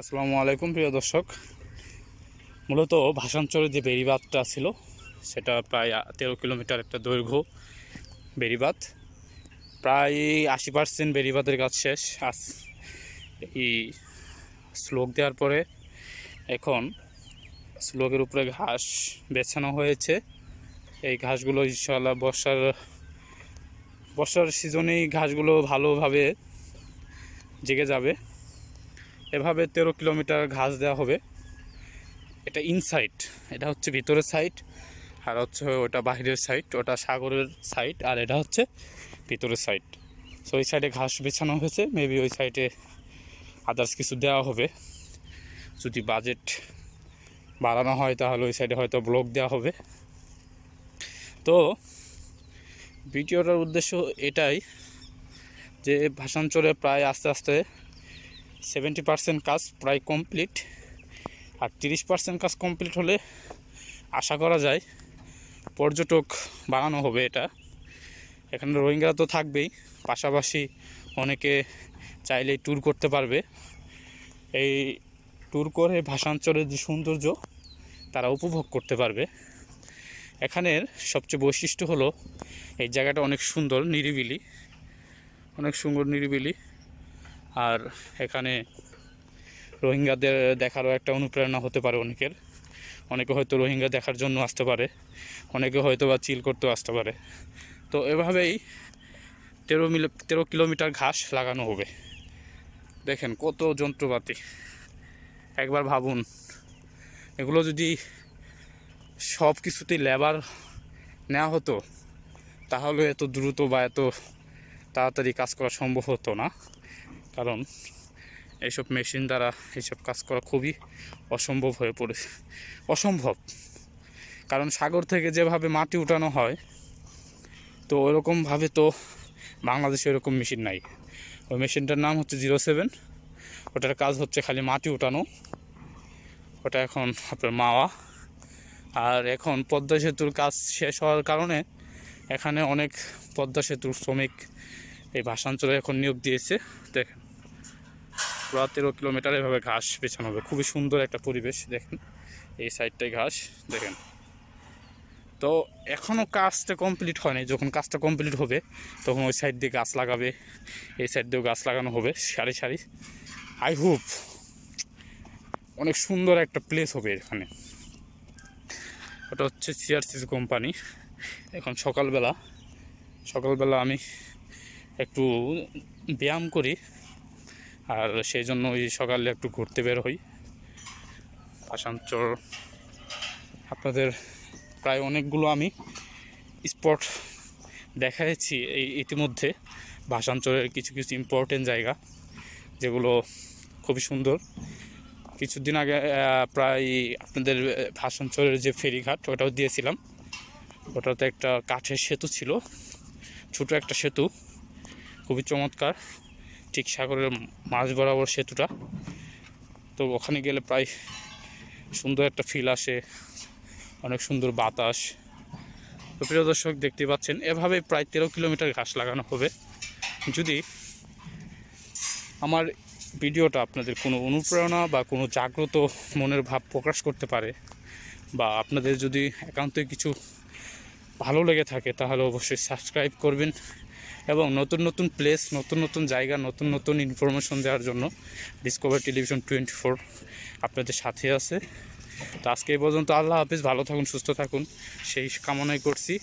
আসসালামু আলাইকুম, প্রিয় দর্শক। মূলত ভাষাঞ্চলের যে বেড়িবাঁধটা ছিল, সেটা প্রায় তেরো কিলোমিটার একটা দৈর্ঘ্য বেড়িবাঁধ। প্রায় আশি পার্সেন্ট বেড়িবাঁধের কাজ শেষ। আজ এই স্লোক দেওয়ার পরে এখন স্লোকের উপরে ঘাস বেছানো হয়েছে। এই ঘাসগুলো ইনশাল্লাহ বর্ষার বর্ষার সিজনেই ঘাসগুলো ভালোভাবে জেগে যাবে। এভাবে তেরো কিলোমিটার ঘাস দেওয়া হবে। এটা ইনসাইড এটা হচ্ছে ভিতরের সাইড আর হচ্ছে ওটা বাহিরের সাইড ওটা সাগরের সাইড আর এটা হচ্ছে ভিতরের সাইড সো ওই সাইডে ঘাস বেছানো হয়েছে মেবি ওই সাইডে আদার্স কিছু দেওয়া হবে। যদি বাজেট বাড়ানো হয়, তাহলে ওই সাইডে হয়তো ব্লক দেওয়া হবে। তো, ভিডিওটার উদ্দেশ্য এটাই যে ভাষাঞ্চলে প্রায় আস্তে আস্তে সেভেন্টি পার্সেন্ট কাজ প্রায় কমপ্লিট আর তিরিশ পার্সেন্ট কাজ কমপ্লিট হলে আশা করা যায় পর্যটক বাড়ানো হবে এটা। এখানে রোহিঙ্গারা তো থাকবেই, পাশাপাশি অনেকে চাইলেই ট্যুর করতে পারবে। এই ট্যুর করে ভাষাঞ্চলের যে সৌন্দর্য, তারা উপভোগ করতে পারবে। এখানের সবচেয়ে বৈশিষ্ট্য হলো, এই জায়গাটা অনেক সুন্দর, নিরিবিলি, অনেক সুন্দর, নিরিবিলি। আর এখানে রোহিঙ্গাদের দেখারও একটা অনুপ্রেরণা হতে পারে অনেকের। অনেকে হয়তো রোহিঙ্গা দেখার জন্য আসতে পারে, অনেকে হয়তো বা চিল করতেও আসতে পারে। তো এভাবেই তেরো মিলে, তেরো কিলোমিটার ঘাস লাগানো হবে। দেখেন কত যন্ত্রপাতি। একবার ভাবুন, এগুলো যদি সব কিছুতেই লেবার নেওয়া হতো, তাহলে এত দ্রুত বা এত তাড়াতাড়ি কাজ করা সম্ভব হতো না। কারণ এইসব মেশিন দ্বারা এইসব কাজ করা খুবই অসম্ভব হয়ে পড়েছে অসম্ভব। কারণ সাগর থেকে যেভাবে মাটি উঠানো হয়, তো ওরকমভাবে তো বাংলাদেশে এরকম মেশিন নাই। ওই মেশিনটার নাম হচ্ছে জিরো সেভেন। ওটার কাজ হচ্ছে খালি মাটি উঠানো। ওটা এখন আপনার মাওয়া। আর এখন পদ্মা সেতুর কাজ শেষ হওয়ার কারণে এখানে অনেক পদ্মা সেতুর শ্রমিক এই ভাষাঞ্চলে এখন নিয়োগ দিয়েছে। দেখেন। পুরো তেরো কিলোমিটার এভাবে ঘাস বেছানো হবে। খুবই সুন্দর একটা পরিবেশ, দেখেন। এই সাইডটায় ঘাস, দেখেন। তো এখনও কাজটা কমপ্লিট হয়নি। যখন কাজটা কমপ্লিট হবে, তখন ওই সাইড দিয়ে গাছ লাগাবে। এই সাইড দিয়েও গাছ লাগানো হবে, সারি সারি। আই হোপ অনেক সুন্দর একটা প্লেস হবে এখানে। ওটা হচ্ছে সিআরসিসি কোম্পানি। এখন সকালবেলা সকালবেলা আমি একটু ব্যায়াম করি। আর সেই জন্য ওই সকালে একটু ঘুরতে বের হই। আসানচর আপনাদের প্রায় অনেকগুলো আমি স্পট দেখাচ্ছি এই ইতিমধ্যে। ভাষাঞ্চলের কিছু কিছু ইম্পর্টেন্ট জায়গা যেগুলো খুবই সুন্দর। কিছুদিন আগে প্রায় আপনাদের ভাষাঞ্চলের যে ফেরিঘাট, ওটাও দিয়েছিলাম। ওটাতে একটা কাঠের সেতু ছিল। ছোটো একটা সেতু। খুবই চমৎকার। ঠিক সাগরের মাঝ বরাবর সেতুটা। তো ওখানে গেলে প্রায় সুন্দর একটা ফিল আসে, অনেক সুন্দর বাতাস। তো প্রিয় দর্শক দেখতে পাচ্ছেন, এভাবে প্রায় তেরো কিলোমিটার ঘাস লাগানো হবে। যদি আমার ভিডিওটা আপনাদের কোনো অনুপ্রেরণা বা কোনো জাগ্রত মনের ভাব প্রকাশ করতে পারে বা আপনাদের যদি একান্তই কিছু ভালো লেগে থাকে, তাহলে অবশ্যই সাবস্ক্রাইব করবেন এবং নতুন নতুন প্লেস নতুন নতুন জায়গা, নতুন নতুন ইনফরমেশন দেওয়ার জন্য ডিসকভার টেলিভিশন টোয়েন্টি ফোর আপনাদের সাথে আছে। তো আজকে এই পর্যন্ত আল্লাহ হাফিজ, ভালো থাকুন, সুস্থ থাকুন। সেই কামনাই করছি।